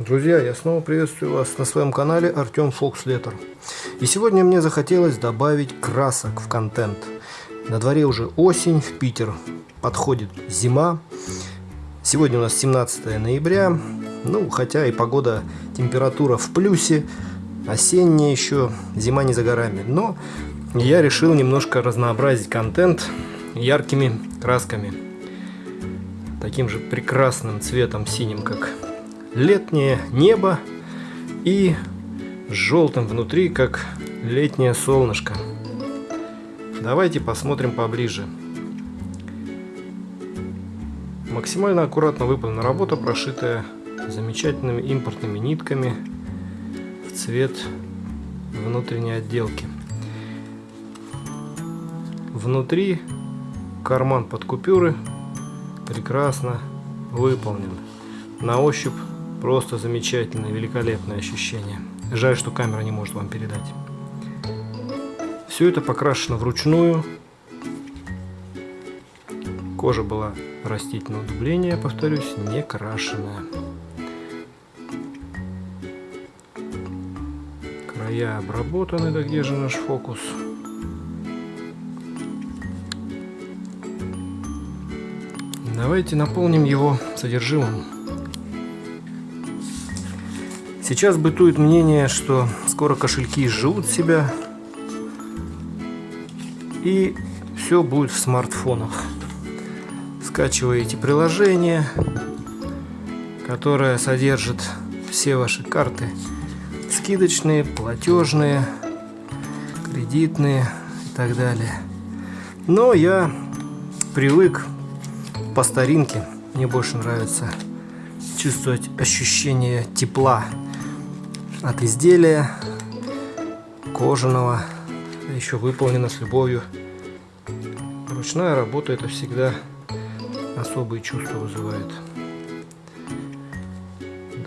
Друзья, я снова приветствую вас на своем канале Артем Фокслетер. И сегодня мне захотелось добавить красок в контент. На дворе уже осень, в Питер подходит зима. Сегодня у нас 17 ноября. Ну, хотя и погода, температура в плюсе, осенняя еще, зима не за горами. Но я решил немножко разнообразить контент яркими красками. Таким же прекрасным цветом синим, как летнее небо и желтым внутри, как летнее солнышко. Давайте посмотрим поближе. Максимально аккуратно выполнена работа, прошитая замечательными импортными нитками в цвет внутренней отделки. Внутри карман под купюры прекрасно выполнен. На ощупь Просто замечательное, великолепное ощущение. Жаль, что камера не может вам передать. Все это покрашено вручную. Кожа была растительного дубления, повторюсь, не крашеная. Края обработаны, да где же наш фокус? Давайте наполним его содержимым. Сейчас бытует мнение, что скоро кошельки живут себя и все будет в смартфонах. Скачиваете приложение, которое содержит все ваши карты. Скидочные, платежные, кредитные и так далее. Но я привык по старинке. Мне больше нравится чувствовать ощущение тепла от изделия кожаного, еще выполнено с любовью. Ручная работа это всегда особые чувства вызывает.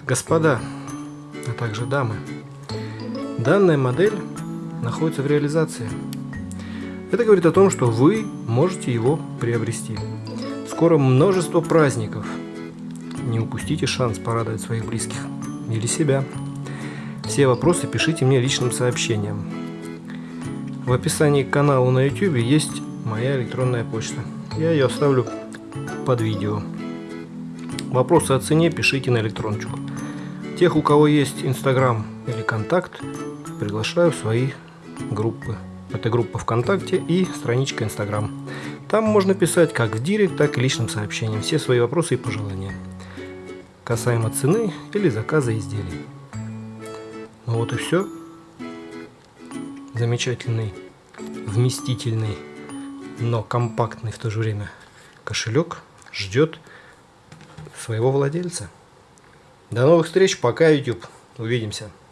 Господа, а также дамы, данная модель находится в реализации. Это говорит о том, что вы можете его приобрести. Скоро множество праздников. Не упустите шанс порадовать своих близких или себя. Все вопросы пишите мне личным сообщением. В описании к каналу на YouTube есть моя электронная почта. Я ее оставлю под видео. Вопросы о цене пишите на электрончику. Тех, у кого есть Инстаграм или Контакт, приглашаю в свои группы. Это группа ВКонтакте и страничка Инстаграм. Там можно писать как в директ, так и личным сообщением все свои вопросы и пожелания касаемо цены или заказа изделий. Ну вот и все. Замечательный, вместительный, но компактный в то же время кошелек ждет своего владельца. До новых встреч, пока YouTube. Увидимся.